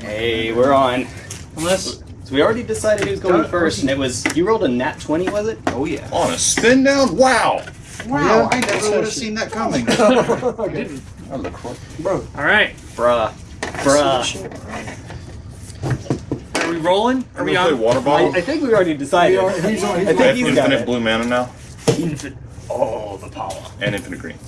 Hey, we're on. Unless So we already decided who's going first, and it was you rolled a nat twenty, was it? oh yeah. On a spin down? Wow! Wow, I never would have seen that coming. Didn't. Bro, All right. Bruh, bruh. Are we rolling? Are Are we we play on? water I. I think we already decided. We are- he's on- he's I on. I have think he's got infinite it. blue mana now Infant. Oh, the power. and infinite green.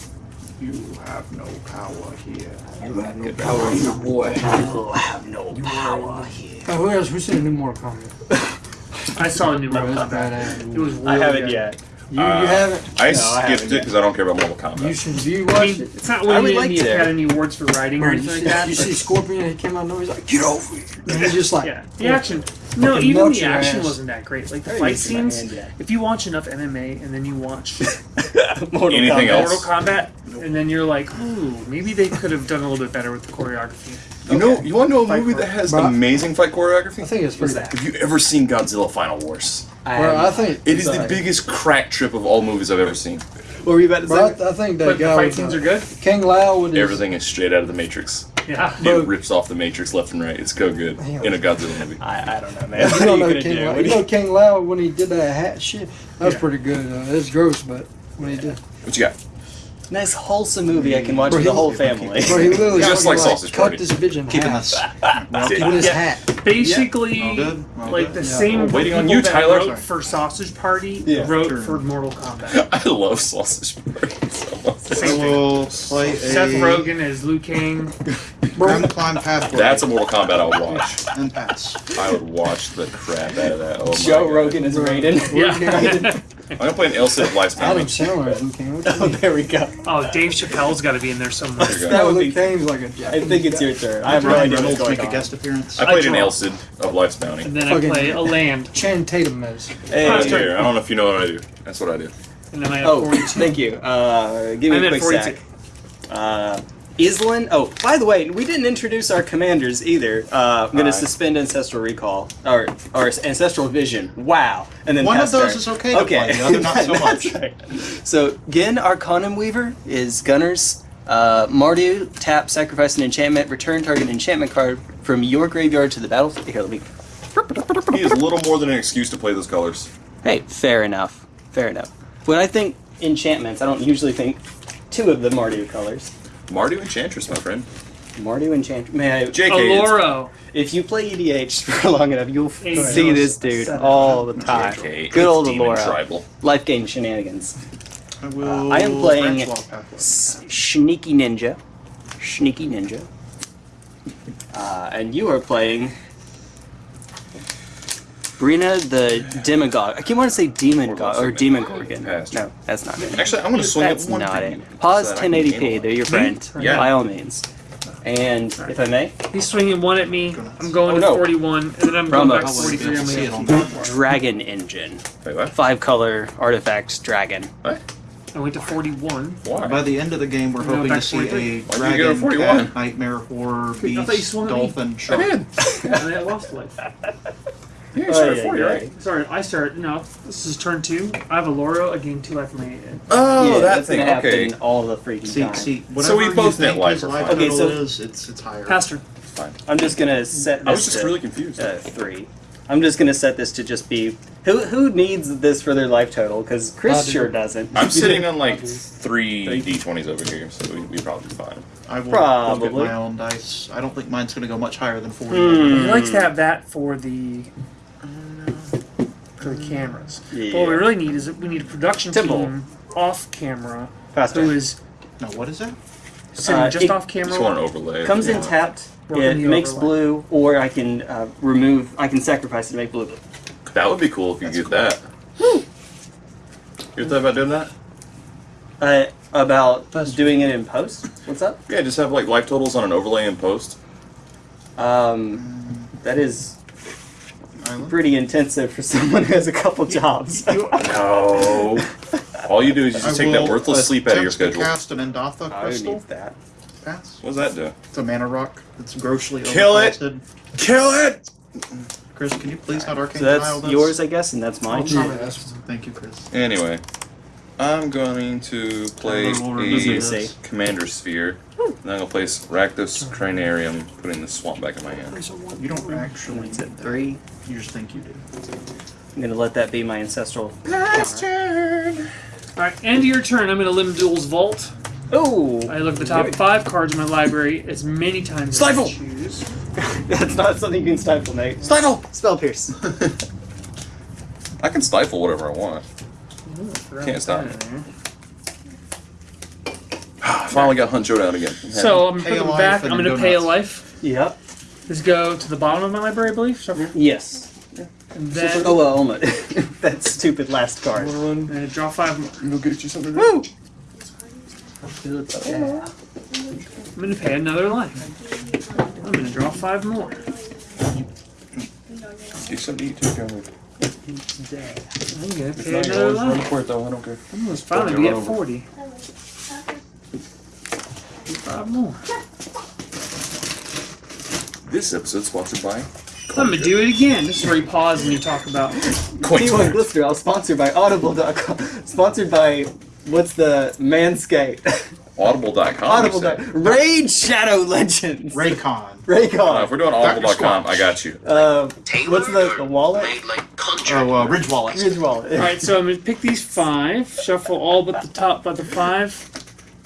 You have no power here. You have no power, you boy. You have no power here. Oh, who else? Who's seen the new Mortal Kombat? I saw a new Bro, Mortal Kombat. It was I haven't good. yet. You, Uh, you haven't? I I skipped haven't it because I don't care about Mortal Kombat. You should. You I watch mean, it. it's not I would any like to. Academy Awards for writing or Bro, you, anything see, like that. you see Scorpion, he came out and he's like, get over here. And he's just like, Yeah, the action. No, even the action ass. wasn't that great. Like the fight didn't see my scenes. If you watch enough MMA and then you watch Mortal Anything Kombat. else? Mortal Kombat, and then you're like, ooh, maybe they could have done a little bit better with the choreography. You know, you want to know a Fight movie that has amazing fight choreography? I choreography? think it's pretty. that? Have you ever seen Godzilla Final Wars? I Bro, I think. It is the Sorry. biggest crack trip of all movies I've ever seen. What were you about to Bro, say? I, I think that But the guy. fight with, scenes uh, are good. Kung Lao with his. Everything is straight out of the Matrix. Yeah. Bro. It rips off the Matrix left and right. It's so good in a Godzilla movie. I, I don't know, man. You What don't are you know gonna King do? Lao. What You do know Kung Lao when he did that hat shit. That was Yeah. pretty good. Uh, it's gross, but when he did, What you got? Nice wholesome movie I can watch with the whole family. bro, he literally Just fucking, like Sausage cut Party. this bitch in Keeping half this. with his Yeah. hat. Basically, All good? All like good? the Yeah. same waiting on you, that Tyler. wrote for Sausage Party Yeah. wrote Sure. for Mortal Kombat. I love Sausage Party so much. Same I will play a Seth Rogen as Liu Kang. Grim Climb Pathway That's a Mortal Kombat I would watch. and pass. I would watch the crap out of that. Oh my Joe God. Rogan is Raiden. Yeah. I'm gonna play an Alseid of Life's Adam Bounty. Sandler as Luke King. What you Oh, there we go. oh, Dave Chappelle's got to be in there somewhere. There. That would Luke be. King's like a I Japanese I think it's guy. your turn. I have no Ryan idea what's Reynolds going make a guest appearance. I played I an draw. Alseid of Life's Bounty. And then I Fucking- play a land. Channing Tatum as. Hey, Last. Here, I don't know if you know what I do. That's what I do. And then I have Oh, 42. thank you. Uh, give me I'm a quick 42. sec. Uh, Islin. Oh, by the way, we didn't introduce our commanders either. Uh, I'm gonna suspend ancestral recall or or ancestral vision. Wow. And then One of those turn. is okay to Okay. play, the other not so much. right. So Ghen Arcanum Weaver is Gunners. Uh, Mardu tap sacrifice an enchantment. Return target enchantment card from your graveyard to the battlefield. Here, let me. He is little more than an excuse to play those colors. Hey, fair enough. Fair enough. When I think enchantments, I don't usually think two of the Mardu colors. Mardu Enchantress, my friend. Mardu enchant. Man, JK. it's- Aloro. if you play EDH for long enough, you'll Hey, see no, this dude set all the time. JK, Good old it's Demon Alora. Tribal. Life game shenanigans. I will. I am playing branch walk pathway. S- Sneaky Ninja. Sneaky Ninja. Uh, and you are playing Breena the Demagogue. I keep wanting to say Demon Or God or Demon Gorgon. No, that's not it. Actually, I'm gonna swing That's it one not time. it. Pause so that I can 1080p. They're your hmm? friend. Yeah. By all means. And if I may, He's swinging one at me. I'm going Oh, to 41, and then I'm Ramos. going back to 43. I'm to see it gonna on keep that. Dragon Engine. Wait, what? Five color artifacts. dragon. What? I went to 41. Why? By the end of the game, we're No, hoping to see 43. a Why'd to dragon, cat, nightmare, horror, I thought you beast, swung at me. dolphin, I shark. did. and then I lost life. Yeah, you Oh, started yeah, 40, yeah. right? Sorry, I start. No, this is turn two. I have a Loro. I gain two life from my. Oh, yeah, that that's thing. gonna Okay. all the freaking See, time. see, So we both you net think life life. Okay, so- is, it's it's higher. Pass turn. Fine. I'm just gonna set this I was just to, really confused. uh, three. I'm just gonna set this to just be who who needs this for their life total because Chris I do. sure doesn't. I'm sitting on like three d20s over here, so we, we probably fine. I will Probably. look at my own dice. I don't think mine's going to go much higher than 40. Hmm. He likes to have that for the for the cameras. But what we really need is we need a production Temple. team off camera Faster. who is No, what is that? sitting Uh, just it- off Just want camera. an overlay. Comes in tapped. It makes overlay. blue, or I can uh, remove. I can sacrifice it to make blue. That would be cool if you could get that. You thought about doing that? Uh, about That's- doing it in post. What's up? Yeah, just have like life totals on an overlay in post. Um, that is Island? pretty intensive for someone who has a couple jobs. No. All you do is you I just take that worthless sleep out of your schedule. cast an Indatha Who crystal. needs that? Pass. What does that do? It's a mana rock. It's grossly Kill it! Kill it! Chris, can you please not arcane So that's tile this? yours, I guess, and that's mine. Yeah, Thank you, Chris. Anyway, I'm going to play Tyler will remember a commander sphere. And then I'm gonna place Rakdos Carnarium, putting the swamp back in my hand. There's a one. You don't actually. It's at three. You just think you do. I'm gonna let that be my ancestral. Last turn. Alright, end of your turn. I'm going to Lim-Dûl's Vault. Oh, I look at the top five cards in my library as many times as I Stifle! choose. that's not something you can stifle, Nate. Stifle! Spell pierce. I can stifle whatever I want. Can't stop me. Finally got Hunt Showdown again. So I'm Pay a putting life back. I'm going to go pay a life. yep. Let's go to the bottom of my library, I believe. Shuffle. Yes. And then Oh well, almost. that stupid last card. I'm going to draw five more. Go get you something. Woo! I'm going to pay another life. I'm going to draw five more. Get something to eat too, Cameron. I'm going to It's pay not another yours. Run life. for it though. I don't care. I'm almost finally Okay, be run at over. 40. Five more. This episode sponsored by. I'm going to do it again. This is where you pause and you talk about. Coin P1 Glister, I'll sponsored by Audible.com. Sponsored by what's the Manscaped? Audible.com. Audible. you. Raid Shadow Legends. Raycon. Uh, if Raycon. we're doing Audible.com, I got you. Uh, what's the, the wallet? Oh, uh, Ridge Wallet. Ridge wallet. Alright, so I'm going to pick these five, shuffle all but the top, but the five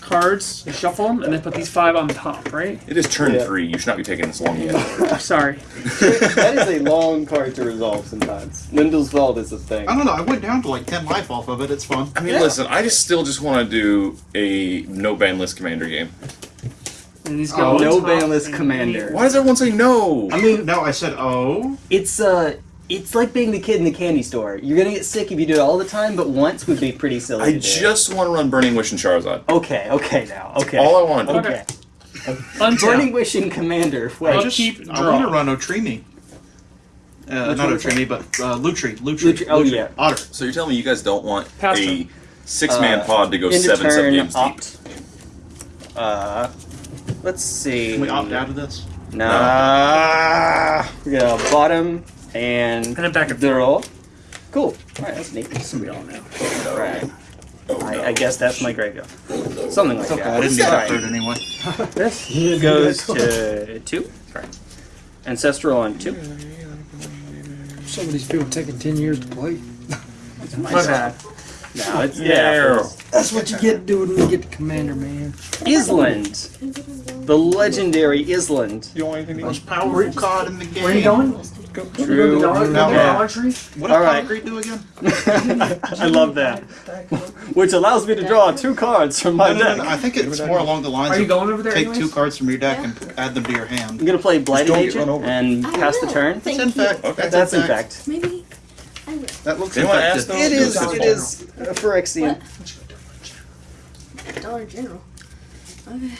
cards, shuffle them, and then put these five on top, right? It is turn Yeah. three. You should not be taking this long yet. Sorry. that is a long card to resolve sometimes. Lim-Dûl's Vault is a thing. I don't know. I went down to like 10 life off of it. It's fun. I mean, Yeah. listen. I just still just want to do a no ban list commander game. And these Oh, go on no top ban list and commander. Why does everyone say no? I mean, No, I said, oh. it's uh, it's like being the kid in the candy store. You're gonna get sick if you do it all the time, but once would be pretty silly. I just want to run Burning Wish and Charizard. Okay, okay now. Okay. All I want to do. okay. Untap. Burning Wish and Commander. I'll Wait. just, keep I draw. want to run Otrimi. Uh, Which not one Otrimi, but uh, Lutri. Lutri. Lutri- oh, yeah. Otter. So you're telling me you guys don't want Pass a turn. six-man Uh, pod to go End of seven seven turn, games deep? Uh, let's see. Can we opt out of this? Nah. We're gonna bottom and And then back and the roll. Cool. Alright, that's neat. we all know. Right. Oh, no. I, I guess that's my graveyard. Something like Okay, that. I didn't It's get that anyway. This goes to two. Ancestral on two. Some of these people taking ten years to play. My bad. No, it's Yeah. Yeah. That's what you get doing when you get the commander, man. Island. The legendary Island. You don't want anything to Most powerful card in the game. Where are you going? True. Dollar, No. Dollar Tree? What All does right. Concrete do again? I love that. Which allows me to draw two cards from my No, no, no, deck. no, I think it's more along the lines Are you of going over there take anyways? two cards from your deck and add them to your hand. I'm gonna play Blighted Agent run over. and pass the turn. That's in fact. Okay. That's in fact. Maybe I will. That looks Anyone infected. ask them? It is. Dollar It is uh, Phyrexian. Dollar General. Okay.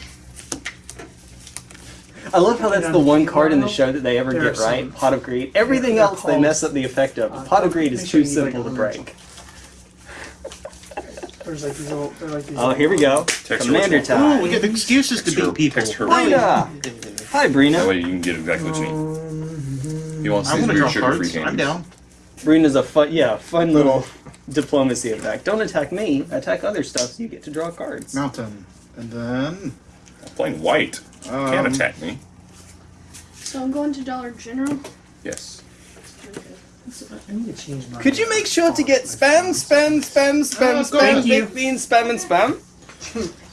I love how that's the one card in the show that they ever There get right. Pot of Greed. Everything they're else they mess up the effect of. Pot of Greed is too simple to break. There's like these little, like these Oh, here we go. Text Commander her Ooh, we get excuses to Text her, beat people. text her. Breena. Hi, That Breena. way you can get exactly what you need. He wants I want to weird draw sugar-free cards. I'm candies. down. Breena's a fun, yeah, fun little diplomacy effect. Don't attack me. Attack other stuff so you get to draw cards. Mountain. And then. I'm playing white. Um, Can't attack me. So I'm going to Dollar General. Yes. I need to change my. Could you make sure to get spam, spam, spam, spam, Oh, spam, thank you. baked beans, spam, and spam?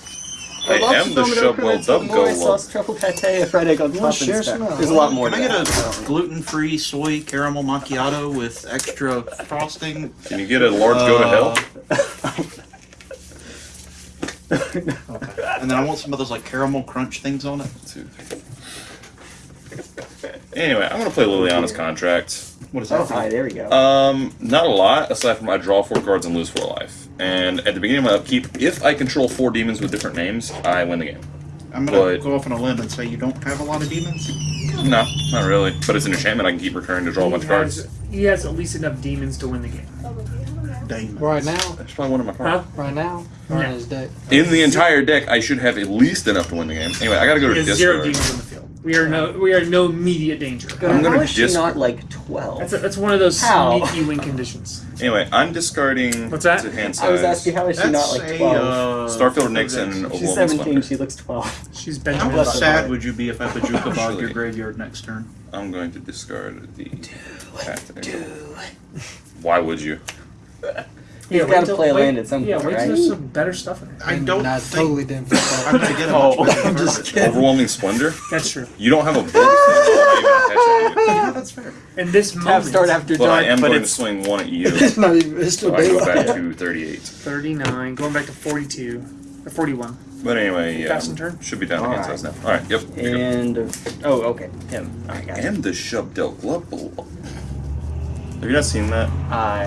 I am the domino Shubwell crements with Dub Go sauce, truffle pate, a fried egg on top, and share spam. some? There's a lot more Can I get a gluten-free soy caramel macchiato with extra frosting? Can you get a large go to hell? Uh, okay. And then I want some of those like caramel crunch things on it. Two, three. Anyway, I'm gonna play Liliana's contract. What is Oh, that? hi, there we go. Um, not a lot, aside from I draw four cards and lose four life. And at the beginning of my upkeep, if I control four demons with different names, I win the game. I'm gonna but- go off on a limb and say you don't have a lot of demons. No, not really. But it's an enchantment I can keep recurring to draw a bunch of cards. he has at least enough demons to win the game. Demons. Right now, That's probably one of my cards. Huh? right now, or Yeah. in his deck. In the entire deck, I should have at least enough to win the game. Anyway, I gotta go He to has zero demons on the field. We are no we are no immediate danger. I'm gonna How is she dis- not like 12? That's, a, that's one of those How? sneaky win conditions. Anyway, I'm discarding What's that? to hand size. I was asking how is she not like 12? uh, Starfield Nixon and She's Overwhelming 17, Splendor. she looks 12. She's How Benjamin. Bless her sad heart. would you be if I Bojuka bogged your Actually- graveyard next turn? I'm going to discard the Path Why would you? He's wait gotta play wait- land at some Yeah, point, wait till right? there's some better stuff in it. I don't I think totally didn't fit I'm gonna get a Oh, better I'm just kidding. Overwhelming Splendor? That's true. You don't have a board thing, so I'm not even attaching you. Yeah, that's fair. In this Tap moment, start after But I am but going to swing one at you. It's not even. It's still So I go daylight. back to 38. 39, going back to 42, or 41. But anyway, yeah. Passing turn? Should be down to hand Alright. size now. Alright, yep. here you and oh, okay, him. Alright, got it. And the Shub Del Glubble. Have you not seen that? I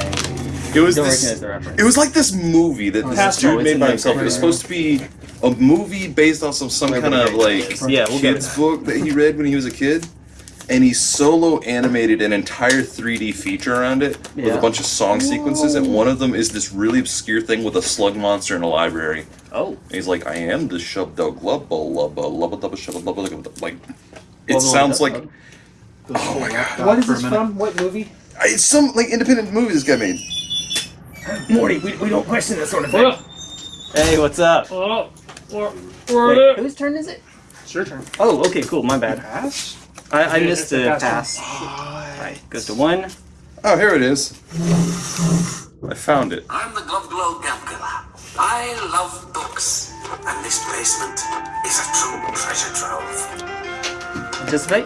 It was don't this. recognize the reference. It was like this movie that oh, this dude Oh, made by the himself. It was supposed to be a movie based on some some kind of like yeah, we'll kids book that he read when he was a kid. And he solo animated an entire 3D feature around it with a bunch of song sequences, and one of them is this really obscure thing with a slug monster in a library. Oh, And he's like, I am the shub dog lubba lubba lubba dubba shubba lubba lubba like it sounds like. Oh my god. What is this from? What movie? It's some like independent movie this guy made. Morty, we, we don't question that sort of Oh, Hey, what's up? oh, or, Wait, whose turn is it? It's your turn. Oh, okay, cool. My bad. Pass? I, I Yeah, missed a the pass pass. Oh, right, goes to one. Oh, here it is. I found it. I'm the Glove Glow Gamkiller. I love books, and this basement is a true treasure trove. Anticipate.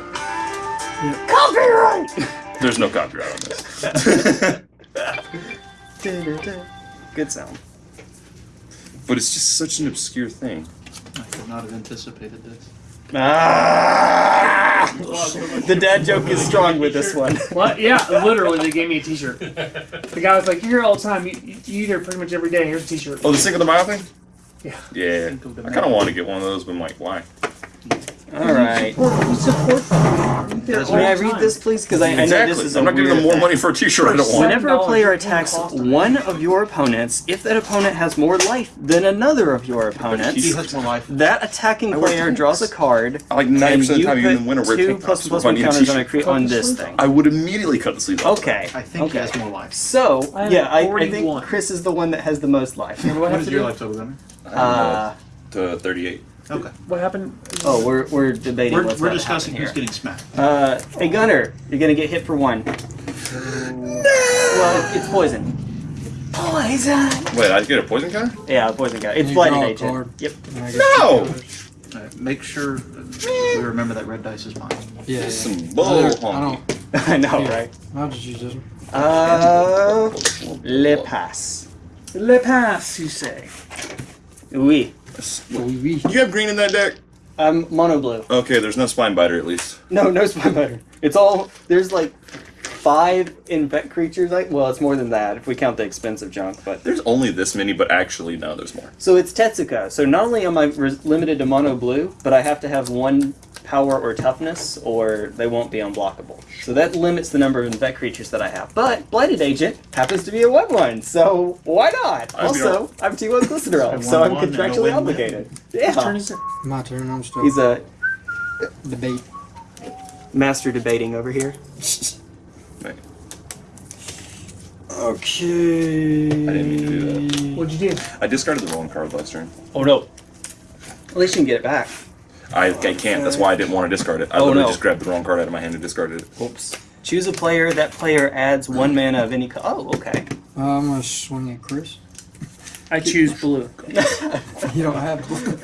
Copyright. There's no copyright on this. Good sound. but it's just such an obscure thing. I could not have anticipated this. Ah! the dad joke is strong with this one. What? Yeah, literally, they gave me a T-shirt. The guy was like, "You're here all the time. You, you you eat here pretty much every day. Here's a T-shirt." Oh, the Cinco de Mayo thing? Yeah. Yeah. I kind of want to get one of those, but I'm like, why? All right. We support them. They're all May I read time. this, please? Because I, I know exactly. this is a I'm not giving them more money for a T-shirt I don't want. Whenever a player attacks cost of it. one of your opponents, if that opponent has more life than another of your opponents, He opponents, has more life. that attacking player draws a card, I like and 90% of the you time, even in winter, put two plus tops. plus one counters on a T-shirt. on this thing. I would immediately cut the sleeve off. Okay. I think okay. he has more life. So I yeah, I, I 41. think Chris is the one that has the most life. What, What have is to your life total, Gunner? Uh, to 38. Okay. What happened? oh, we're we're debating. We're, what's we're gonna discussing happen who's here. getting smacked. Uh, hey Gunner, you're gonna get hit for one. Well, it's poison. Poison. Wait, I get a poison counter? Yeah, poison guy. It's You blighted draw a agent. card. Yep. And No! two. Alright, make sure we remember that red dice is mine. Yeah. yeah. Some I bull don't- I honky. don't. I know, Yeah. right? I'll just use this one. Uh, le pass. Le pass, you say? Oui. Oui, oui. You have green in that deck? I'm um, mono blue. Okay, there's no spine biter at least. No, no spine butter. It's all there's like five infect creatures. Like, well, it's more than that if we count the expensive junk. But There's only this many, but actually, no, there's more. so it's Tetsuko. So not only am I limited to mono blue, but I have to have one power or toughness, or they won't be unblockable. So that limits the number of infect creatures that I have. But blighted agent happens to be a one one, so why not? I'd be also, I'm T1 Glycerol, so I'm 1-1 and contractually win-win. obligated. Whose turn Yeah, is it? My turn. I'm still he's a debate. master debating over here. Wait, Okay. I didn't mean to do that. What'd you do? I discarded the wrong card last turn. Oh no. At least you can get it back. I, I can't. That's why I didn't want to discard it. I Oh, literally no. just grabbed the wrong card out of my hand and discarded it. Oops. Choose a player. That player adds one mana of any. color. oh, okay. Uh, I'm gonna swing at Chris. I choose blue. You don't have. Blue.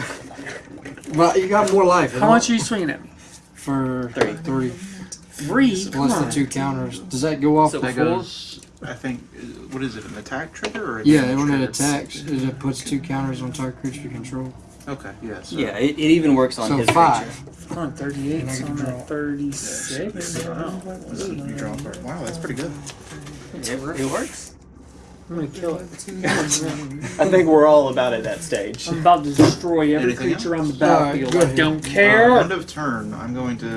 Well, you got more life. How much are you swinging at me? For Three. three. Three. Come Plus the on. two counters. Does that go off? So That four? goes, I think, what is it, an attack trigger or a yeah, damage when it attacks, it puts two counters on target creature you control. Okay, yeah. So Yeah, it, it even works on So his five. creature. I'm on 38, And I so get draw. 36. Wow. You draw a card. Wow, that's pretty good. It, it works. I'm gonna kill it. I think we're all about at that stage. I'm about to destroy every Anything creature on the Alright, battlefield. go I don't care. Uh, care. end of turn, I'm going to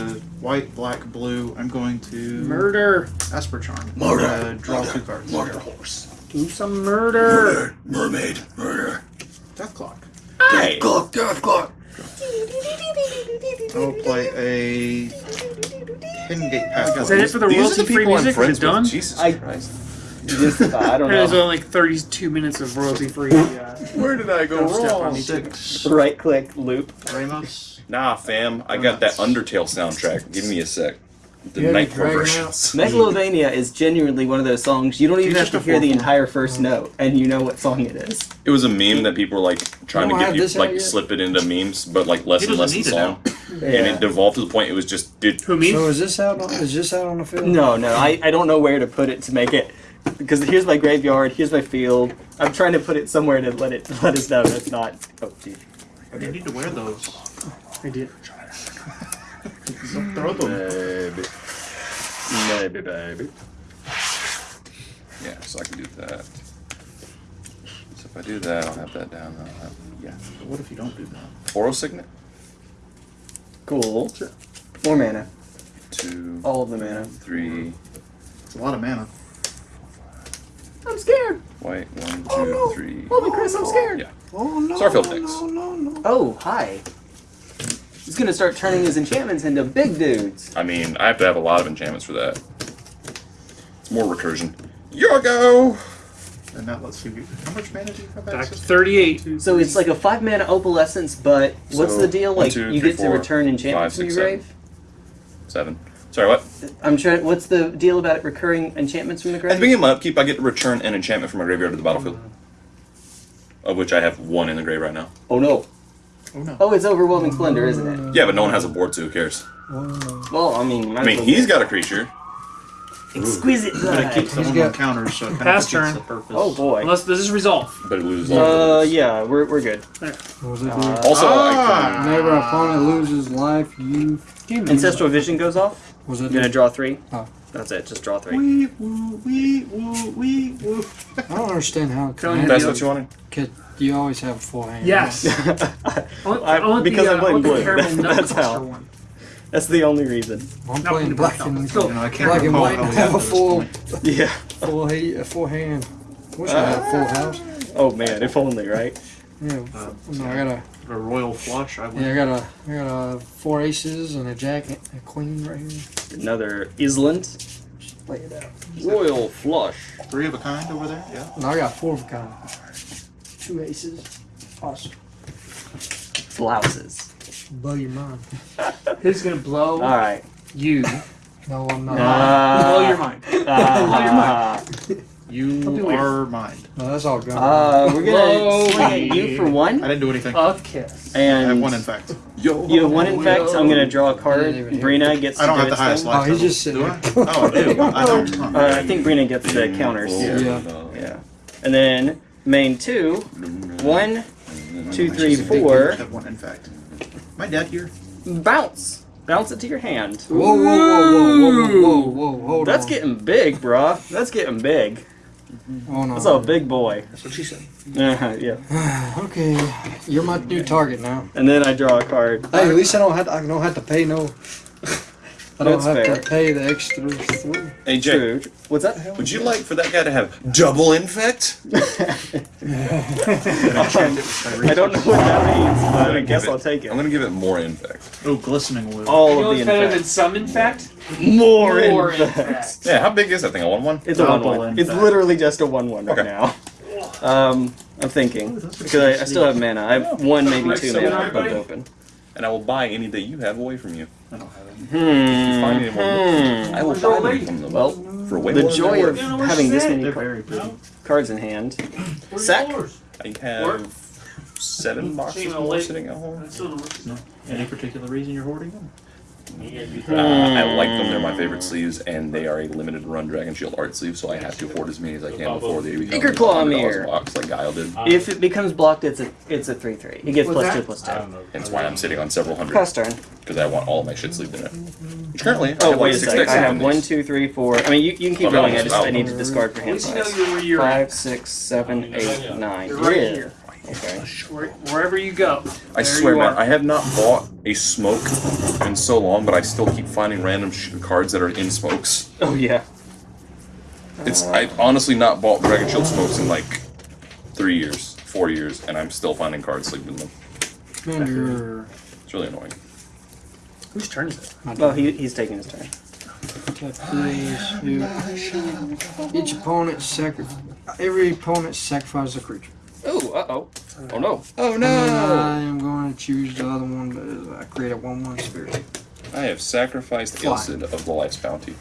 white, black, blue. I'm going to Murder. Esper Charm. Murder. Uh, draw two cards. Murder horse. Do some murder. murder. Mermaid. Murder. Death Clock. Death clock. Death clock. I will play a Hengegate Is Pathway. that it for the These are royalty the free people I'm music? Is it done? with. Jesus I- Christ. Just, I don't There's only like 32 minutes of royalty free. Uh, Where did I go Step wrong? Six. Right click loop. Ramos. Nah, fam. I got that Undertale soundtrack. Give me a sec. The You Nightcore Dragon versions. Megalovania is genuinely one of those songs you don't even have to hear the entire first note, and you know what song it is. It was a meme that people were like trying to get you like yet? slip it into memes, but like less and less doesn't in need it song. now. And it devolved to the point it was just dude. who me? So is this out? On, is this out on the field? No, no, I, I don't know where to put it to make it because here's my graveyard, here's my field. I'm trying to put it somewhere to let it let us know it's not. Oh, dude. You need to wear those. I did. Don't throw them. Maybe. Maybe, baby. Yeah, so I can do that. So if I do that, I'll have that down. I'll have, yeah. But what if you don't do that? Oro Signet. Cool. More mana. Two, All of the mana. three, It's a lot of mana. I'm scared. white, one, oh, two, Oh, no. three. Holy Chris, I'm scared. Yeah. Oh no! Starfield no, things. No, no, no. Oh, hi. He's gonna start turning his enchantments into big dudes. I mean, I have to have a lot of enchantments for that. It's more recursion. Your go! And that lets you. How much mana do you have Back access to? 38. So it's like a five mana opalescence, but what's So, the deal? one, Like two, you three, get to return enchantments five, from six, your seven. grave. Seven. Sorry, what? I'm trying. What's the deal about it recurring enchantments from the graveyard? At the grave? beginning of my upkeep, I get to return an enchantment from my graveyard to the battlefield. Of which I have one in the grave right now. Oh no! Oh no. Oh, it's overwhelming splendor, isn't it? Yeah, but no one has a board, so who cares? Well, I mean, I mean, he's got a creature. exquisite. But it keeps blood. someone got- on counters, so it kind Pass of defeats turn. the purpose. Oh boy. Unless does this resolve? But it loses all Uh, of those. yeah, we're we're good. What was it? do? Uh, Also, Ah! Whenever an opponent loses life, you. Ancestral Vision goes off. Was it? I'm gonna draw three. Oh. That's it. Just draw three. Wee woo wee woo wee woo. I don't understand how. Telling that's what you wanted? Could you always have a full hand? Yes. I want, I want because the, I'm uh, playing want blue. caramel nut That's how. one. That's the only reason. I'm No, playing no, black and let's go. You know, I can't black and white and have a full. Yeah. full, he- a full hand. Wish I had a full house. Oh man, if only, right? Yeah. Uh, No, I got a. A royal flush. I would. Yeah, I got a. I got a four aces and a jack, and a queen right here. Another Island. Lay it out. Royal flush. Three of a kind over there. Yeah. No, I got four of a kind. Two aces. Awesome. Blouses. Blow your mind. Who's gonna blow All right. you? No, I'm not. Uh, blow your mind. Uh, You Don't be weird. are mine. no, that's all gone. uh, we're gonna swing at you me. for I one, didn't do anything. A kiss. I have and one in fact. Yo. you have one infect. I'm gonna draw a card. Didn't even hear Breena gets. I don't to have do the its highest thing. life. Oh, he's total. just sitting Do I? Oh, I do. I don't. Uh, I think Breena gets the counters. Yeah. Yeah. And then main two, one, two, three, four. I have one in fact. My dad here. Bounce. Bounce it to your hand. Whoa, whoa, whoa, whoa, whoa, whoa, whoa, whoa, hold That's on. getting big, bruh. That's getting big. Oh, no. That's a big boy. That's what she said. Uh, yeah. okay, you're my new target now. And then I draw a card. Hey, at least I don't have to, I don't have to pay no. I don't That's have fair. to pay the extra three. Hey, Jay, True. What's that? would you like for that guy to have double infect? I don't know what that means, but I guess it- I'll take it. I'm gonna give it more infect. Oh, glistening wood. All You of what's the better than some infect? More, More infects. infect. Yeah, how big is that thing? A one one? It's a one Double one. It's infect. literally just a one one right Okay. now. Um, I'm thinking because I, I still have mana. I have one, maybe two mana everybody- left open. And I will buy any that you have away from you. I don't have any. Hmm. Find any more hmm. I will Throw buy them from them. Well, for way the more joy of worth. You know where having she's this many They're car- very pretty. cards in hand. Sack. I have seven boxes Seeing a more sitting at home. Any particular reason you're hoarding them? Uh, I like them. They're my favorite sleeves, and they are a limited run Dragon Shield art sleeve, so I have to hoard as many as I can before they become Ichor Claw $100 Mirror. box like Guile did. If it becomes blocked, it's a it's a three three. It gets What's plus that? two plus two. That's why I'm sitting on several hundred. Cross turn. Because I want all of my shit sleeved in it. Which currently, I Oh have wait like a six second. decks I have one, two, three, four. I mean, you, you can keep Oh, going. I it's just I need to discard for At hand size. Five, six, seven, eight, nine. you're Five, at. six, seven, eight, nine. You're right here. Okay. Wherever you go. I swear, man. I have not bought a smoke in so long, but I still keep finding random sh- cards that are in smokes. Oh yeah. It's I've honestly not bought Dragon Shield smokes in like three years, four years, and I'm still finding cards sleeping in them. Man, you're, It's really annoying. Whose turn is it? Well, he, he's taking his turn. Please. You, each opponent sacrifice. Every opponent sacrifices a creature. Oh, uh oh. Oh no. Oh no! I am going to choose the other one, but I create a one-one spirit. I have sacrificed Fly. Alseid of the Life's Bounty.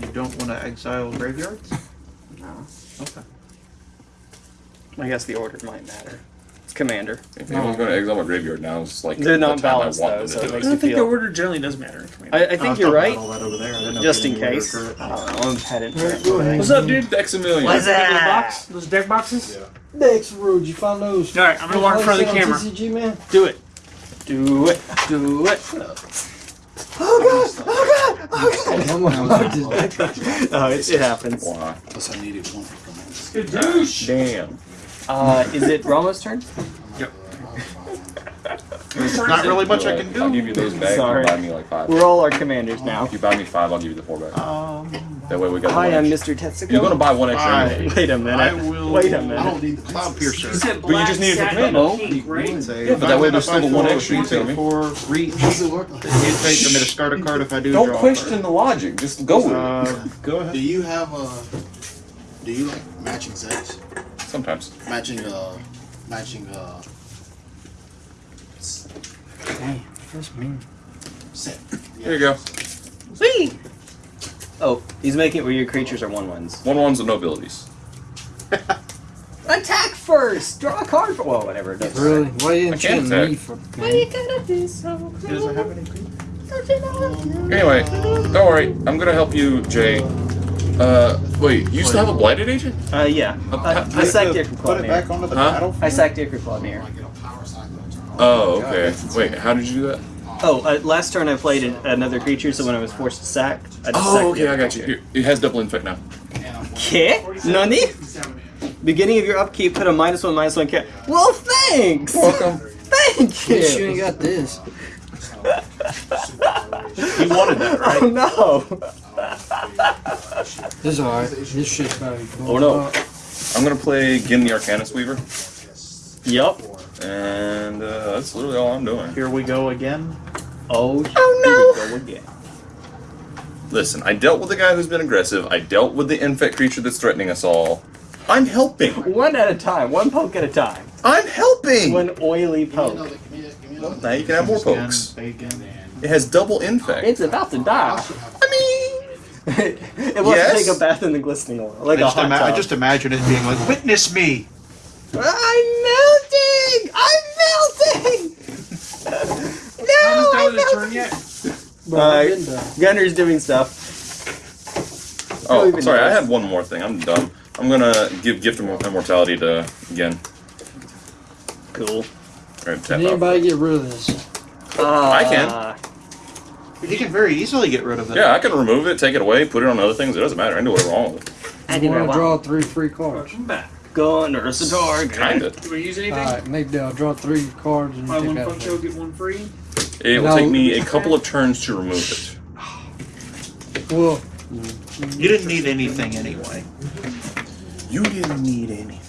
You don't want to exile graveyards? No. Okay. I guess the order might matter. It's commander. If anyone's going to exile my graveyard now, it's like They're the not time I balanced, want though, them so it do I don't you think the order generally does matter. in Commander. I, I I think was you're right. about All that over there. I didn't know Just in had any case. order uh, for it. Oh, I'm heading. Alright, go. What's up, dude? Dexamillion. What's Those that? box, those deck boxes. Next road, you find those. All right, I'm gonna walk in front of the camera. TCG, man. Do it. Do it. Do it. Oh god! Oh god! Oh god! I'm about to- Oh, it, oh, it happens. Why? Plus, I needed one for command. Good douche. Damn. Uh, is it Ramos' turn? There's not really much I can ahead. I'll give you those bags. Sorry. You buy me like five. We're all our commanders now. If you buy me five, I'll give you the four back. Um, That way we got. Hi, I'm. Mr. Tetsuko. You're gonna buy one extra. Anyway. Wait a minute. I will. Wait a I minute. don't need the Cloud Piercer. You But you just need it for black command. satin pink, right? Yeah, but that way there's still the one extra, you four, feel me? Four reach. Does it work? You take for me to discard a card if I do Don't draw. a question the logic. Just go with card. it. Uh, go ahead. Do you have a? Do you like matching sets? Sometimes. Matching uh, matching uh, Damn, that's mean. set. Here you go. Whee! Oh, he's making it where your creatures are one ones. One ones with no abilities. Attack first. Draw a card. For, well, whatever it does. Really? Why you I can't enchanting attack. me for? Why you gotta be so He doesn't have any creatures. Anyway, don't worry. I'm gonna help you, Jay. Uh, wait. You still have a blighted agent? Uh, yeah. Uh, Uh, how- I sacked Put Dirk it back onto the Huh? battlefield. I sacked Dirk Clawmere. Like, you know. Oh, okay. Wait, how did you do that? Oh, uh, last turn I played an- another creature, so when I was forced to sack, I just Oh, sacked okay. I got you. Here, it has double infect now. Okay. Nani? Beginning of your upkeep, put a minus one, minus one cat. Well, thanks! Welcome. Thank you you! ain't got this. He wanted that, right? Oh no! This is alright. This shit's about to be cool. Oh, no. I'm gonna play Ghen the Arcanist Weaver, Yup. and uh, that's literally all I'm doing. Here we go again. Oh, oh no! Here we go again. Listen, I dealt with the guy who's been aggressive. I dealt with the infect creature that's threatening us all. I'm helping. One at a time, one poke at a time. I'm helping. One oily Give me poke. Another. Give me, give me another. Now you can have more Again, pokes. It has double infect. It's about to die. I mean, it wants Yes? to take a bath in the glistening oil, like I a just, hot tub. I just imagine it being like, witness me. I'm melting! I'm melting! No! done I'm with turn melting! yet? Bro, Uh, I've been done. Gunner's doing stuff. oh, even sorry. I knows. had one more thing. I'm done. I'm gonna give gift of immortality to again. Cool. Or Can out. anybody get rid of this? Uh, I can. You can very easily get rid of it. Yeah, I can remove it, take it away, put it on other things. It doesn't matter. I can do whatever I want with it. I You want to draw three free cards. Welcome back. Gunner's the target. Kinda. Do we use anything? Alright, maybe I'll draw three cards and Buy take one that. Funko, away. get one free. It will No. take me a couple of turns to remove it. Well, You didn't need anything anyway. You didn't need any.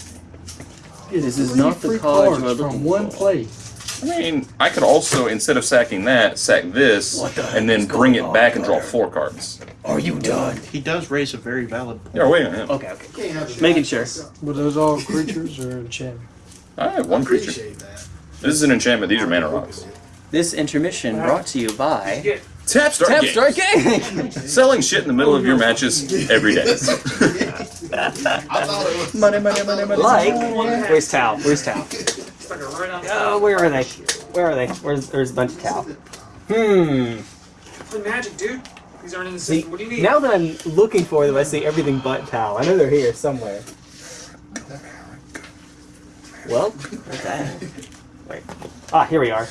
This is three not the free card cards from one for. play. I mean, I could also, instead of sacking that, sack this, the and then bring it back and draw Gunner? four cards. Are you done? He does raise a very valid point. Yeah, wait a minute. Okay, okay. Can't have the Making sure. Were those all creatures or enchantment? I have one creature. That. This is an enchantment. These are mana rocks. This intermission brought to you by Get Tap start Tap game. Game. Selling shit in the middle of your matches every day. I thought it was. money, money, money, money. like, where's Tau? Where's Tau? stuck it right on. Oh, where are they? Where are they? Where's there's a bunch of Tau? Hmm. Play magic, dude. These aren't in the See, system. What do you need? now that I'm looking for them, I see everything but Tau. I know they're here somewhere. Well, where's that? Wait. Ah, here we are.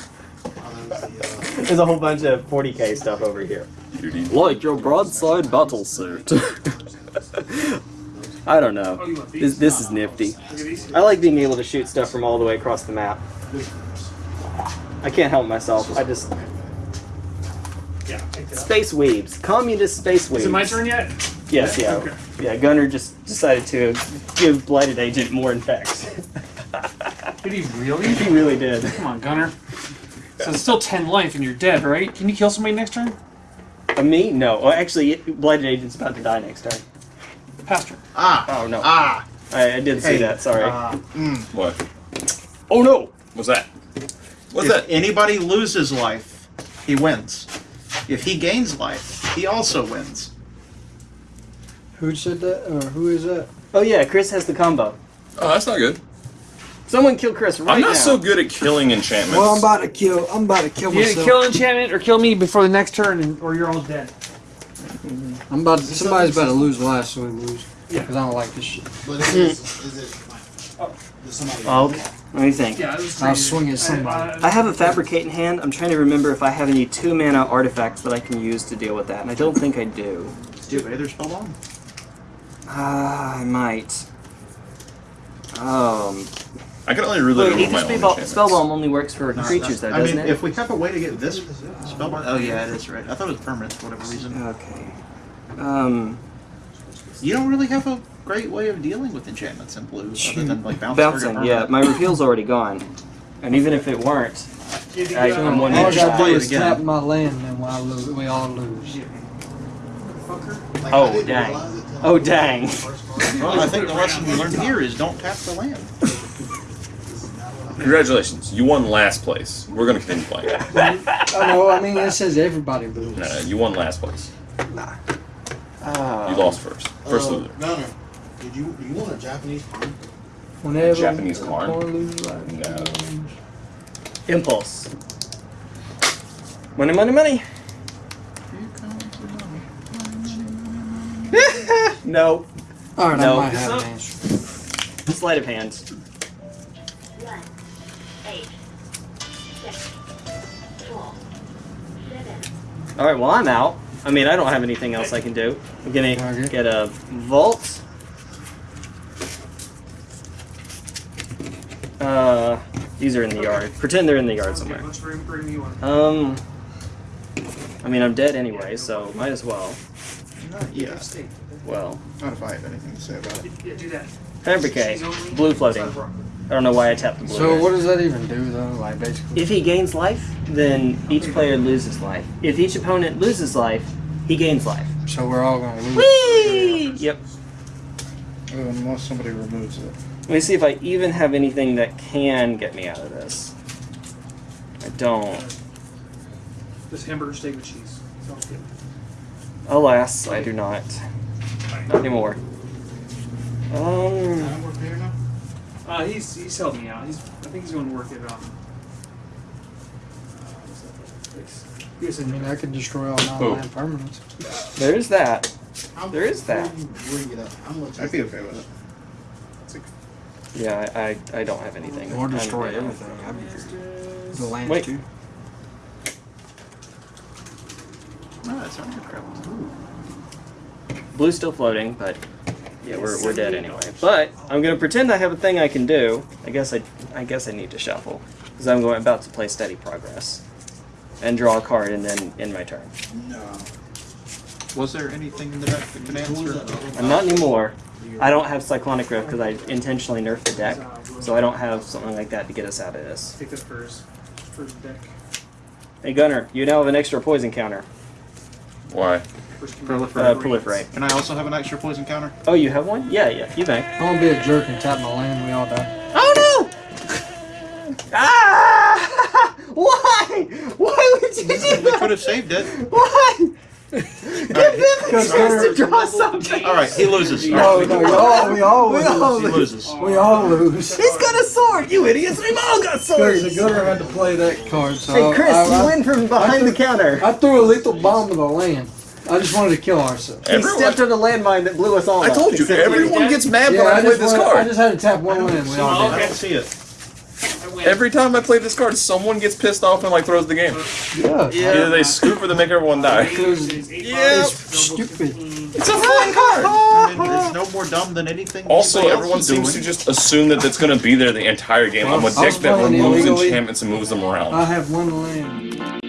There's a whole bunch of 40k stuff over here. Like your broadside battle suit. I don't know. Oh, This, this is nifty. Look at these. I like being able to shoot stuff from all the way across the map. I can't help myself. I just Yeah, space weebs, communist space weebs. Is it my turn yet? Yes, yeah, Okay. yeah. Gunner just decided to give blighted agent more infects. Did he really? he really did. Come on, Gunner. So it's still 10 life and you're dead, right? Can you kill somebody next turn? Uh, me? No. Well, actually, it- Blighted Agent's about to die next turn. Pastor. Ah. Oh no. Ah. I, I did see Hey, that. Sorry. Uh, mm. What? oh no. What's that? What's if that? anybody loses life, he wins. If he gains life, he also wins. Who said that? Or who is that? Oh yeah, Chris has the combo. Oh, that's not good. Someone kill Chris right I'm not now. so good at killing enchantments. Well, I'm about to kill. I'm about to kill You either myself. kill enchantment or kill me before the next turn, and, or you're all dead. I'm about. To, somebody's about to lose last, so we lose. Yeah. Because I don't like this shit. But is, is, is it like, does somebody Oh, okay. Let me think. Yeah, it was I'll swing at somebody. I have a fabricate in hand. I'm trying to remember if I have any two mana artifacts that I can use to deal with that, and I don't think I do. Do you have Aether Spellbomb? Ah, I might. Um, I can only really wait, remove my Ether own Spellbomb, enchantments. Spellbomb only works for No, creatures, though, I doesn't mean, it? if we have a way to get this Spellbomb. Oh, yeah, it is right. I thought it was permanent for whatever reason. Okay. Um, You don't really have a great way of dealing with enchantments in blue, other than like bounce bouncing. Yeah, my repeal's already gone, and even if it weren't, I, I'm one All I man just gotta do it is again. tap my land, and we all lose. We all lose. like, Oh, I didn't dang. realize it till Oh, dang. Well, I think the lesson we learned here is don't tap the land. This is not what I- Congratulations, you won last place. We're gonna continue playing. I know. I mean, it says everybody loses. no, no, you won last place. Ah. You lost first. First Uh, loser. No, no. Did you you want a Japanese card? Whenever Japanese a corn? corn like, No. Impulse. Money, money, money. no. All right, No. I might have an answer. Sleight of hand. All right. Well, I'm out. I mean, I don't have anything else I can do. I'm gonna get a vault. Uh, these are in the yard. Pretend they're in the yard somewhere. Let's bring, bring me one. Um, I mean, I'm dead anyway, so might as well. Yeah. Well, Not if I have anything to say about it. Yeah, do that. fabricate. Blue floating. I don't know why I tapped the blue. So what does that even do, though? Like basically. If he gains life, then each player loses life. If each opponent loses life, he gains life. So we're all gonna lose. Whee! Yep. Unless somebody removes it. Let me see if I even have anything that can get me out of this. I don't. This hamburger steak with cheese. Sounds good. Alas, I do not. Not anymore. Um, Time work here now? Uh, he's he's helped me out. He's I think he's going to work it out. what's that place? He was I mean, I could destroy all Oh. land permanents. there is that. How- There is that. Bring it up. I'd be okay with it. Yeah, I, I, I don't have anything. Or I'm destroy everything. I'd be good. The land Wait. too. No, that's not good crap. Blue's still floating, but yeah, we're, we're dead anyway. But I'm gonna pretend I have a thing I can do. I guess I I guess I need to shuffle because I'm going about to play steady progress and draw a card and then end my turn. No. Was there anything in the deck that could answer? that? I'm not anymore. I don't have cyclonic rift because I intentionally nerfed the deck, so I don't have something like that to get us out of this. Take that first. First deck. Hey Gunner, you now have an extra poison counter. Why? First Uh, command. proliferate. Can I also have an extra poison counter? Oh, you have one? Yeah, yeah, you may. I'm gonna be a jerk and tap my land. And we all die. Oh no! ah! Why? Why would you do They that? could have saved it. Why? Alright, Give him a chance to draw something. All right, he loses. No, All right, no, we all, we all We lose. all he loses. We all lose. He's got a sword, you idiots! We've all got Because swords! the gunner had to play that card, so Hey, Chris, I, you I, win from behind the counter. I threw a lethal bomb to the land. I just wanted to kill ourselves. He stepped on the landmine that blew us all I up, told you, except everyone gets mad Yeah, when I, I play just, this wanted, I card. just had to tap one land. We all I did. don't see it. I win. Every time I play this card, someone gets pissed off and like throws the game. Yeah. Either they scoop or they make everyone die. Because Yeah. it's stupid. It's a fun card. I mean, it's no more dumb than anything. Also, anybody else everyone is seems to doing. just assume that it's going to be there the entire game. I'm a I was deck that playing removes illegally. enchantments and moves them around. I have one land.